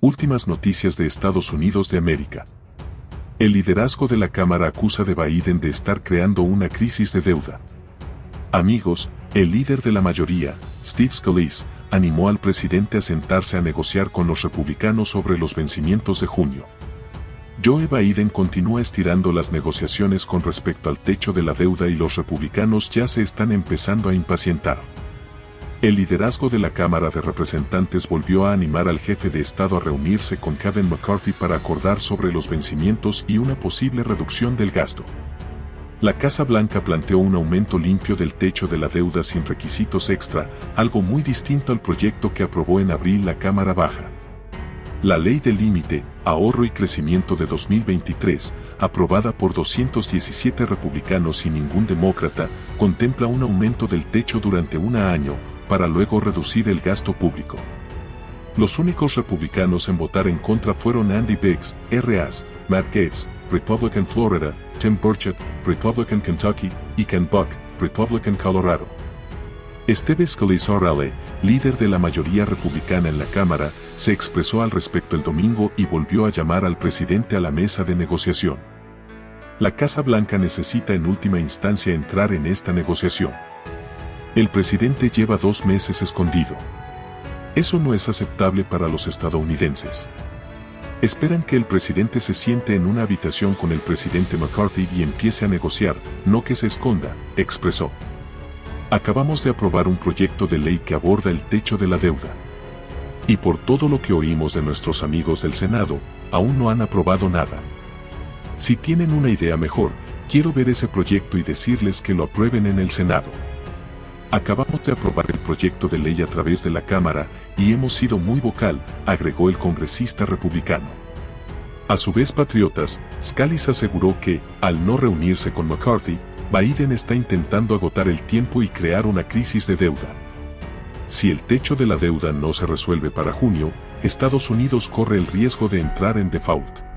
Últimas noticias de Estados Unidos de América. El liderazgo de la Cámara acusa de Biden de estar creando una crisis de deuda. Amigos, el líder de la mayoría, Steve Scalise, animó al presidente a sentarse a negociar con los republicanos sobre los vencimientos de junio. Joe Biden continúa estirando las negociaciones con respecto al techo de la deuda y los republicanos ya se están empezando a impacientar. El liderazgo de la Cámara de Representantes volvió a animar al jefe de Estado a reunirse con Kevin McCarthy para acordar sobre los vencimientos y una posible reducción del gasto. La Casa Blanca planteó un aumento limpio del techo de la deuda sin requisitos extra, algo muy distinto al proyecto que aprobó en abril la Cámara Baja. La Ley de Límite, Ahorro y Crecimiento de 2023, aprobada por 217 republicanos y ningún demócrata, contempla un aumento del techo durante un año, para luego reducir el gasto público. Los únicos republicanos en votar en contra fueron Andy Biggs, RAS, Matt Gates, Republican Florida, Tim Burchett, Republican Kentucky, y Ken Buck, Republican Colorado. Steve Scalise líder de la mayoría republicana en la Cámara, se expresó al respecto el domingo y volvió a llamar al presidente a la mesa de negociación. La Casa Blanca necesita en última instancia entrar en esta negociación. El presidente lleva dos meses escondido. Eso no es aceptable para los estadounidenses. Esperan que el presidente se siente en una habitación con el presidente McCarthy y empiece a negociar, no que se esconda, expresó. Acabamos de aprobar un proyecto de ley que aborda el techo de la deuda. Y por todo lo que oímos de nuestros amigos del Senado, aún no han aprobado nada. Si tienen una idea mejor, quiero ver ese proyecto y decirles que lo aprueben en el Senado. Acabamos de aprobar el proyecto de ley a través de la Cámara y hemos sido muy vocal, agregó el congresista republicano. A su vez, patriotas, Scalise aseguró que, al no reunirse con McCarthy, Biden está intentando agotar el tiempo y crear una crisis de deuda. Si el techo de la deuda no se resuelve para junio, Estados Unidos corre el riesgo de entrar en default.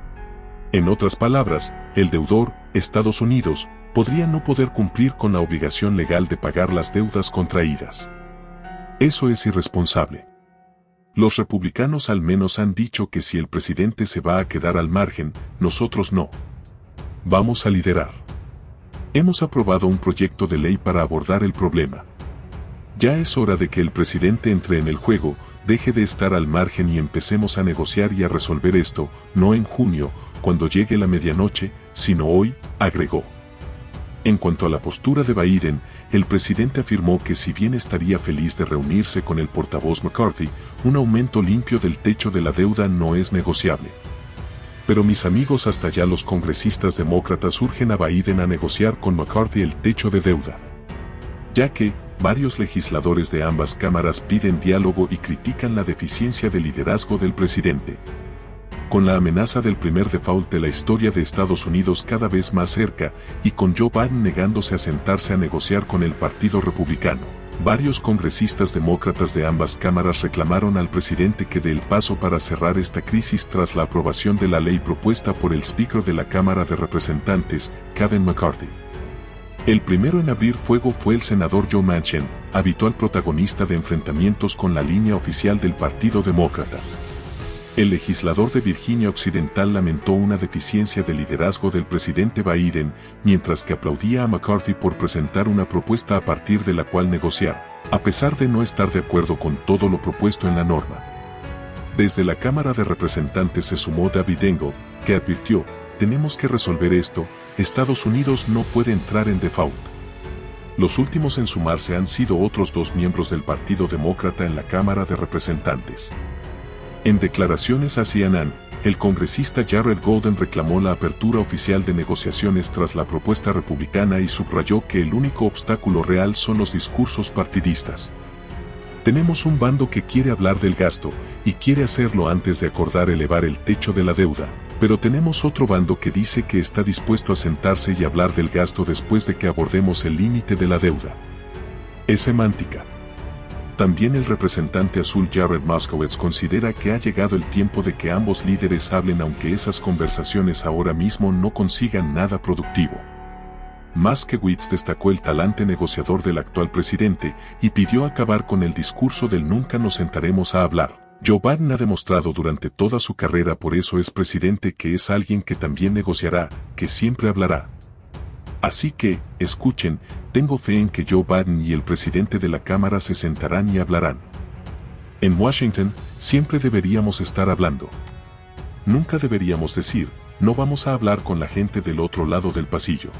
En otras palabras, el deudor, Estados Unidos, podría no poder cumplir con la obligación legal de pagar las deudas contraídas. Eso es irresponsable. Los republicanos al menos han dicho que si el presidente se va a quedar al margen, nosotros no. Vamos a liderar. Hemos aprobado un proyecto de ley para abordar el problema. Ya es hora de que el presidente entre en el juego, deje de estar al margen y empecemos a negociar y a resolver esto, no en junio, cuando llegue la medianoche, sino hoy, agregó. En cuanto a la postura de Biden, el presidente afirmó que si bien estaría feliz de reunirse con el portavoz McCarthy, un aumento limpio del techo de la deuda no es negociable. Pero mis amigos hasta ya los congresistas demócratas urgen a Biden a negociar con McCarthy el techo de deuda. Ya que, varios legisladores de ambas cámaras piden diálogo y critican la deficiencia de liderazgo del presidente con la amenaza del primer default de la historia de Estados Unidos cada vez más cerca, y con Joe Biden negándose a sentarse a negociar con el Partido Republicano. Varios congresistas demócratas de ambas cámaras reclamaron al presidente que dé el paso para cerrar esta crisis tras la aprobación de la ley propuesta por el Speaker de la Cámara de Representantes, Kevin McCarthy. El primero en abrir fuego fue el senador Joe Manchin, habitual protagonista de enfrentamientos con la línea oficial del Partido Demócrata. El legislador de Virginia Occidental lamentó una deficiencia de liderazgo del presidente Biden, mientras que aplaudía a McCarthy por presentar una propuesta a partir de la cual negociar, a pesar de no estar de acuerdo con todo lo propuesto en la norma. Desde la Cámara de Representantes se sumó David Engel, que advirtió, tenemos que resolver esto, Estados Unidos no puede entrar en default. Los últimos en sumarse han sido otros dos miembros del Partido Demócrata en la Cámara de Representantes. En declaraciones a CNN, el congresista Jared Golden reclamó la apertura oficial de negociaciones tras la propuesta republicana y subrayó que el único obstáculo real son los discursos partidistas. Tenemos un bando que quiere hablar del gasto, y quiere hacerlo antes de acordar elevar el techo de la deuda, pero tenemos otro bando que dice que está dispuesto a sentarse y hablar del gasto después de que abordemos el límite de la deuda. Es semántica. También el representante azul Jared Moskowitz considera que ha llegado el tiempo de que ambos líderes hablen aunque esas conversaciones ahora mismo no consigan nada productivo. Moskowitz destacó el talante negociador del actual presidente y pidió acabar con el discurso del nunca nos sentaremos a hablar, Joe Biden ha demostrado durante toda su carrera por eso es presidente que es alguien que también negociará, que siempre hablará. Así que, escuchen, tengo fe en que Joe Biden y el presidente de la Cámara se sentarán y hablarán. En Washington, siempre deberíamos estar hablando. Nunca deberíamos decir, no vamos a hablar con la gente del otro lado del pasillo.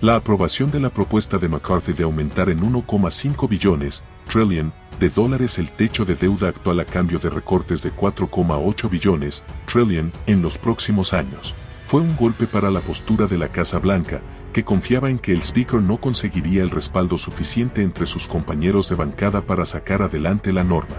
La aprobación de la propuesta de McCarthy de aumentar en 1,5 billones, trillion, de dólares el techo de deuda actual a cambio de recortes de 4,8 billones, trillion, en los próximos años, fue un golpe para la postura de la Casa Blanca, que confiaba en que el Speaker no conseguiría el respaldo suficiente entre sus compañeros de bancada para sacar adelante la norma.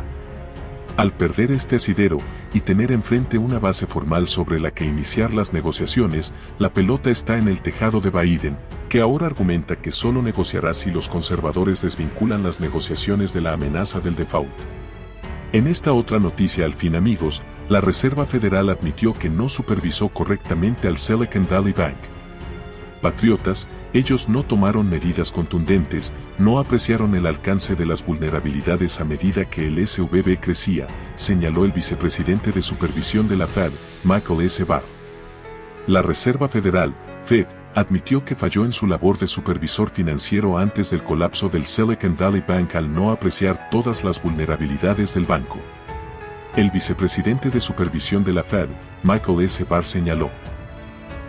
Al perder este asidero y tener enfrente una base formal sobre la que iniciar las negociaciones, la pelota está en el tejado de Biden, que ahora argumenta que solo negociará si los conservadores desvinculan las negociaciones de la amenaza del default. En esta otra noticia al fin amigos, la Reserva Federal admitió que no supervisó correctamente al Silicon Valley Bank, patriotas, ellos no tomaron medidas contundentes, no apreciaron el alcance de las vulnerabilidades a medida que el SVB crecía, señaló el vicepresidente de supervisión de la Fed, Michael S. Barr. La Reserva Federal, Fed, admitió que falló en su labor de supervisor financiero antes del colapso del Silicon Valley Bank al no apreciar todas las vulnerabilidades del banco. El vicepresidente de supervisión de la Fed, Michael S. Barr señaló,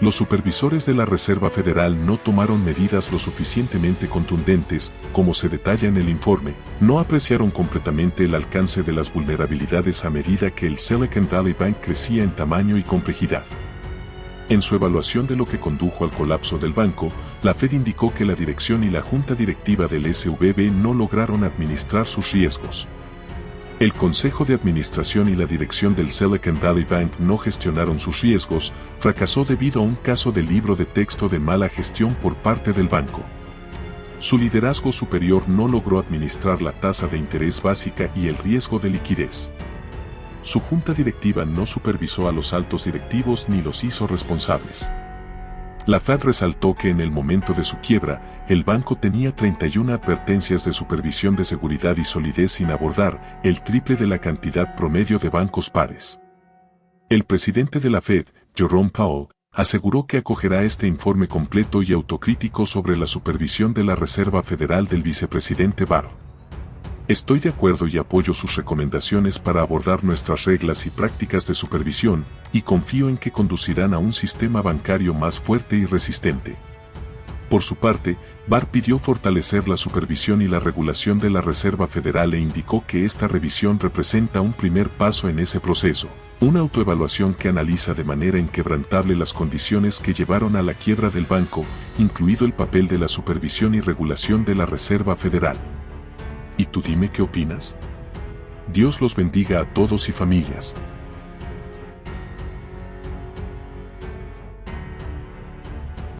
los supervisores de la Reserva Federal no tomaron medidas lo suficientemente contundentes, como se detalla en el informe, no apreciaron completamente el alcance de las vulnerabilidades a medida que el Silicon Valley Bank crecía en tamaño y complejidad. En su evaluación de lo que condujo al colapso del banco, la Fed indicó que la dirección y la junta directiva del SVB no lograron administrar sus riesgos. El Consejo de Administración y la dirección del Silicon Valley Bank no gestionaron sus riesgos, fracasó debido a un caso de libro de texto de mala gestión por parte del banco. Su liderazgo superior no logró administrar la tasa de interés básica y el riesgo de liquidez. Su junta directiva no supervisó a los altos directivos ni los hizo responsables. La Fed resaltó que en el momento de su quiebra, el banco tenía 31 advertencias de supervisión de seguridad y solidez sin abordar, el triple de la cantidad promedio de bancos pares. El presidente de la Fed, Jerome Powell, aseguró que acogerá este informe completo y autocrítico sobre la supervisión de la Reserva Federal del vicepresidente Barr. Estoy de acuerdo y apoyo sus recomendaciones para abordar nuestras reglas y prácticas de supervisión, y confío en que conducirán a un sistema bancario más fuerte y resistente. Por su parte, Barr pidió fortalecer la supervisión y la regulación de la Reserva Federal e indicó que esta revisión representa un primer paso en ese proceso, una autoevaluación que analiza de manera inquebrantable las condiciones que llevaron a la quiebra del banco, incluido el papel de la supervisión y regulación de la Reserva Federal. ¿Y tú dime qué opinas? Dios los bendiga a todos y familias.